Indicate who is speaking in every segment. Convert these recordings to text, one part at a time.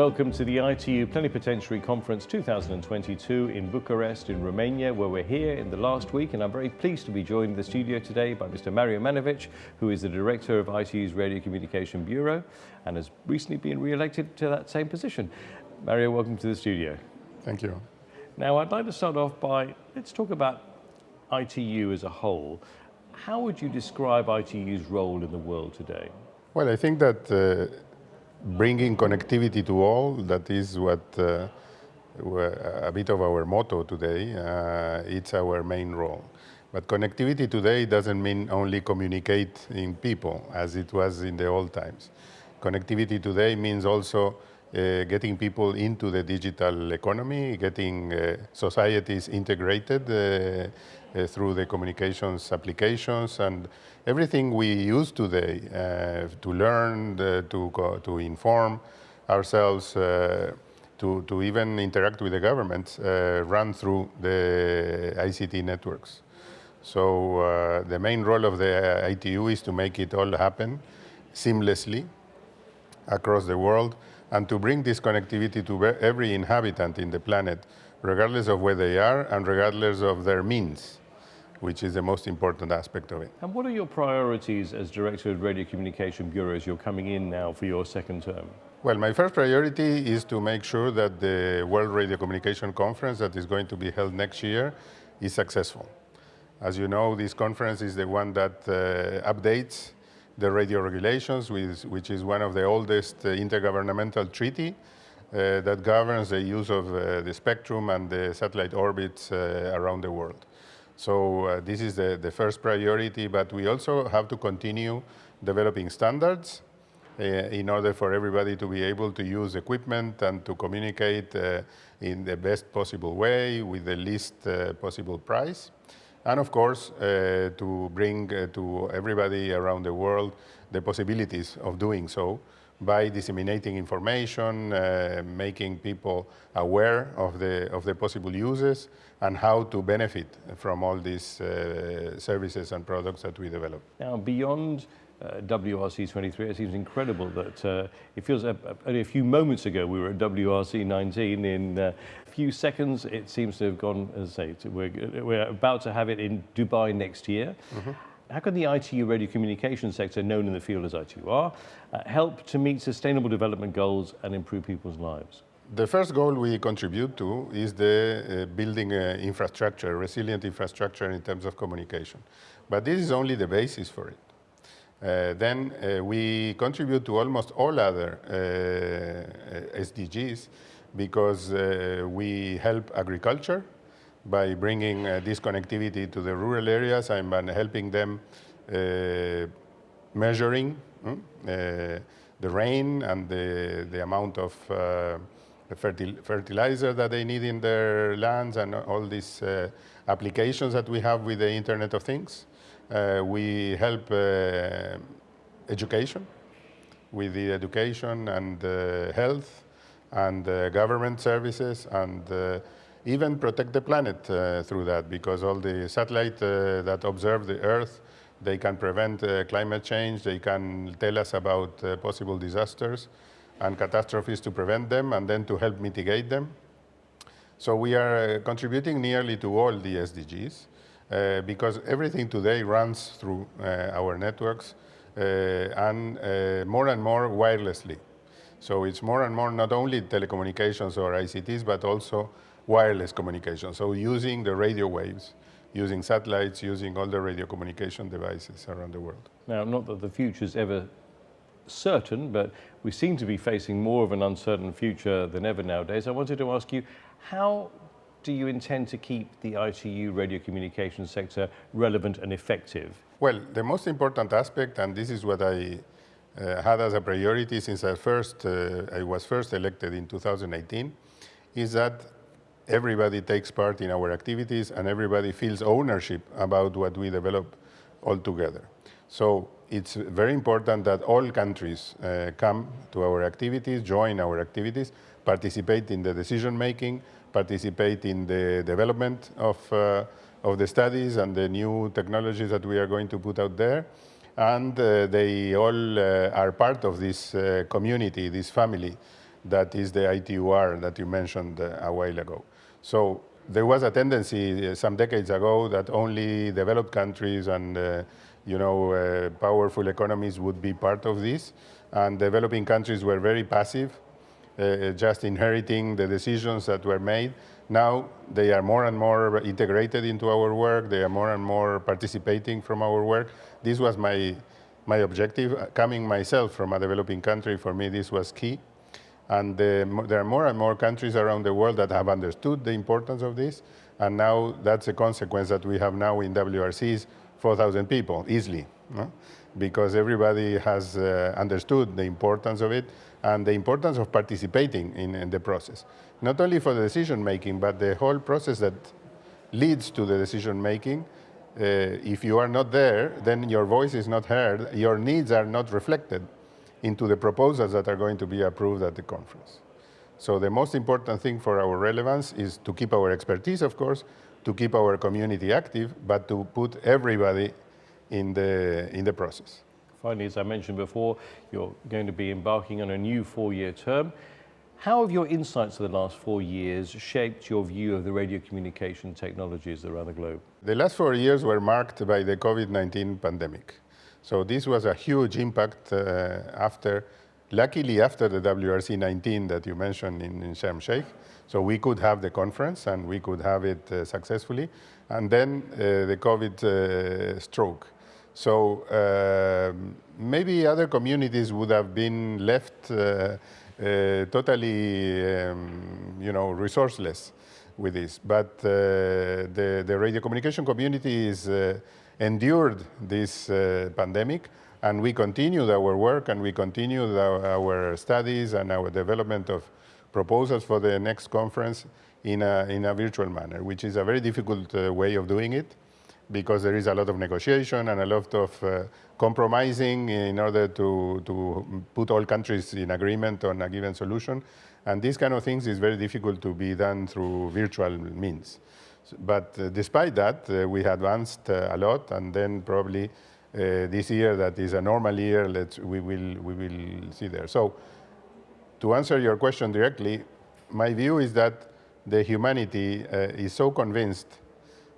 Speaker 1: Welcome to the ITU Plenipotentiary Conference 2022 in Bucharest in Romania, where we're here in the last week, and I'm very pleased to be joined in the studio today by Mr. Mario Maniewicz, who is the Director of ITU's Radio Communication Bureau and has recently been re-elected to that same position. Mario, welcome to the studio.
Speaker 2: Thank you.
Speaker 1: Now, I'd like to start off by, let's talk about ITU as a whole. How would you describe ITU's role in the world today?
Speaker 2: Well, I think that uh, bringing connectivity to all, that is what uh, a bit of our motto today. Uh, it's our main role. But connectivity today doesn't mean only communicating people as it was in the old times. Connectivity today means also uh, getting people into the digital economy, getting uh, societies integrated uh, uh through the communications applications and everything we use today uh, to learn, uh, to, to inform ourselves, to, to even interact with the government, run through the ICT networks. So the main role of the ITU is to make it all happen seamlessly across the world and to bring this connectivity to every inhabitant in the planet, regardless of where they are and regardless of their means which is the most important aspect of it.
Speaker 1: And what are your priorities as Director of Radio Communication Bureau as you're coming in now for your second term?
Speaker 2: Well, my first priority is to make sure that the World Radio Communication Conference that is going to be held next year is successful. As you know, this conference is the one that uh, updates the radio regulations, which is one of the oldest uh, intergovernmental treaty uh, that governs the use of uh, the spectrum and the satellite orbits uh, around the world. So uh, this is the, the first priority, but we also have to continue developing standards uh, in order for everybody to be able to use equipment and to communicate in the best possible way with the least possible price. And of course, uh, to bring uh, to everybody around the world the possibilities of doing so by disseminating information, uh, making people aware of the, of the possible uses and how to benefit from all these uh, services and products that we develop.
Speaker 1: Now, beyond uh, WRC 23, it seems incredible that uh, it feels uh, only a few moments ago we were at WRC 19. In uh, a few seconds, it seems to have gone, as I say, we're, we're about to have it in Dubai next year. Mm -hmm how can the ITU radio communication sector, known in the field as ITUR, uh, help to meet sustainable development goals and improve people's lives?
Speaker 2: The first goal we contribute to is the uh, building uh, infrastructure, resilient infrastructure in terms of communication. But this is only the basis for it. Uh, then uh, we contribute to almost all other uh, SDGs because uh, we help agriculture, by bringing uh, this connectivity to the rural areas and helping them uh, measuring mm, uh, the rain and the, the amount of uh, fertil fertilizer that they need in their lands and all these uh, applications that we have with the Internet of Things. Uh, we help education with the education and health and government services and even protect the planet uh, through that because all the satellites uh, that observe the Earth, they can prevent uh, climate change, they can tell us about uh, possible disasters and catastrophes to prevent them and then to help mitigate them. So we are uh, contributing nearly to all the SDGs uh, because everything today runs through uh, our networks uh, and uh, more and more wirelessly. So it's more and more not only telecommunications or ICTs, but also wireless communication. So using the radio waves, using satellites, using all the radio communication devices around the world.
Speaker 1: Now, not that the future is ever certain, but we seem to be facing more of an uncertain future than ever nowadays. I wanted to ask you, how do you intend to keep the ITU radio communication sector relevant and effective?
Speaker 2: Well, the most important aspect, and this is what I uh, had as a priority since I first uh, I was first elected in 2018, is that everybody takes part in our activities and everybody feels ownership about what we develop all together. So it's very important that all countries uh, come to our activities, join our activities, participate in the decision making, participate in the development of, uh, of the studies and the new technologies that we are going to put out there. And uh, they all uh, are part of this community, this family that is the ITUR that you mentioned a while ago. So there was a tendency some decades ago that only developed countries and uh, you know, uh, powerful economies would be part of this, and developing countries were very passive, uh, just inheriting the decisions that were made. Now they are more and more integrated into our work. They are more and more participating from our work. This was my my objective. Coming myself from a developing country, for me, this was key. And uh, there are more and more countries around the world that have understood the importance of this. And now that's a consequence that we have now in WRCs 4,000 people easily, no? Because everybody has uh, understood the importance of it and the importance of participating in, in, the process. Not only for the decision making, but the whole process that leads to the decision making. Uh, if you are not there, then your voice is not heard, your needs are not reflected into the proposals that are going to be approved at the conference. So the most important thing for our relevance is to keep our expertise, of course, to keep our community active, but to put everybody in the, in the process.
Speaker 1: Finally, as I mentioned before, you're going to be embarking on a new four-year term. How have your insights of the last four years shaped your view of the radio communication technologies around the globe?
Speaker 2: The last four years were marked by the COVID-19 pandemic. So this was a huge impact uh, after, luckily after the WRC 19 that you mentioned in, in Sharm Sheikh. So we could have the conference and we could have it uh, successfully. And then uh, the COVID uh, stroke. So um, maybe other communities would have been left uh, uh, totally, um, you know, resourceless with this. But uh, the, the radio communication community is endured this pandemic and we continued our work and we continued our, studies and our development of proposals for the next conference in a, in a virtual manner, which is a very difficult uh, way of doing it because there is a lot of negotiation and a lot of uh, compromising in order to, to put all countries in agreement on a given solution. And these kind of things is very difficult to be done through virtual means. But uh, despite that, uh, we advanced uh, a lot, and then probably uh, this year, that is a normal year, let's, we, will, we will see there. So to answer your question directly, my view is that the humanity uh, is so convinced,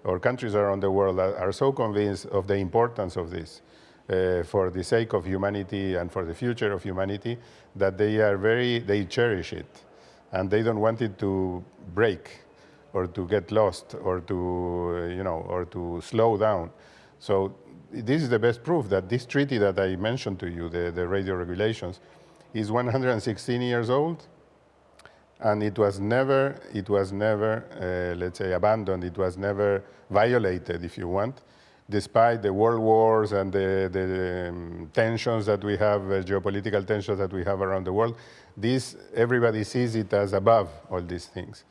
Speaker 2: or countries around the world are, so convinced of the importance of this uh, for the sake of humanity and for the future of humanity, that they are very, they cherish it. And they don't want it to break or to get lost or to, uh, you know, or to slow down. So this is the best proof that this treaty that I mentioned to you, the, the radio regulations, is 116 years old, and it was never, it was never, uh, let's say, abandoned. It was never violated, if you want, despite the world wars and the, the um, tensions that we have, uh, geopolitical tensions that we have around the world. This, everybody sees it as above all these things,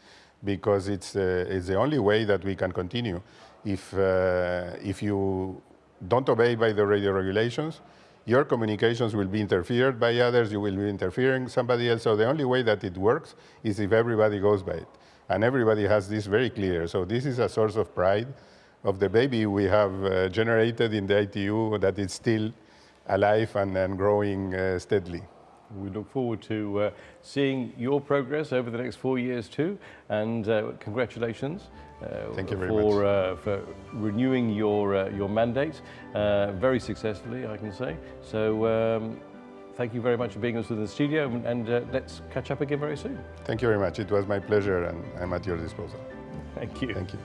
Speaker 2: because it's, uh, it's the only way that we can continue. If, uh, if you don't obey by the radio regulations, your communications will be interfered by others, you will be interfering somebody else. So the only way that it works is if everybody goes by it. And everybody has this very clear. So this is a source of pride of the baby we have uh, generated in the ITU that is still alive and, and growing uh, steadily.
Speaker 1: We look forward to uh, seeing your progress over the next four years too, and uh, congratulations.
Speaker 2: Uh, Thank you very
Speaker 1: for,
Speaker 2: much.
Speaker 1: Uh, for renewing your, uh, your mandate uh, very successfully, I can say. So um, thank you very much for being with us in the studio, and, and uh, let's catch up again very soon.
Speaker 2: Thank you very much. It was my pleasure, and I'm at your disposal.
Speaker 1: Thank you.
Speaker 2: Thank you.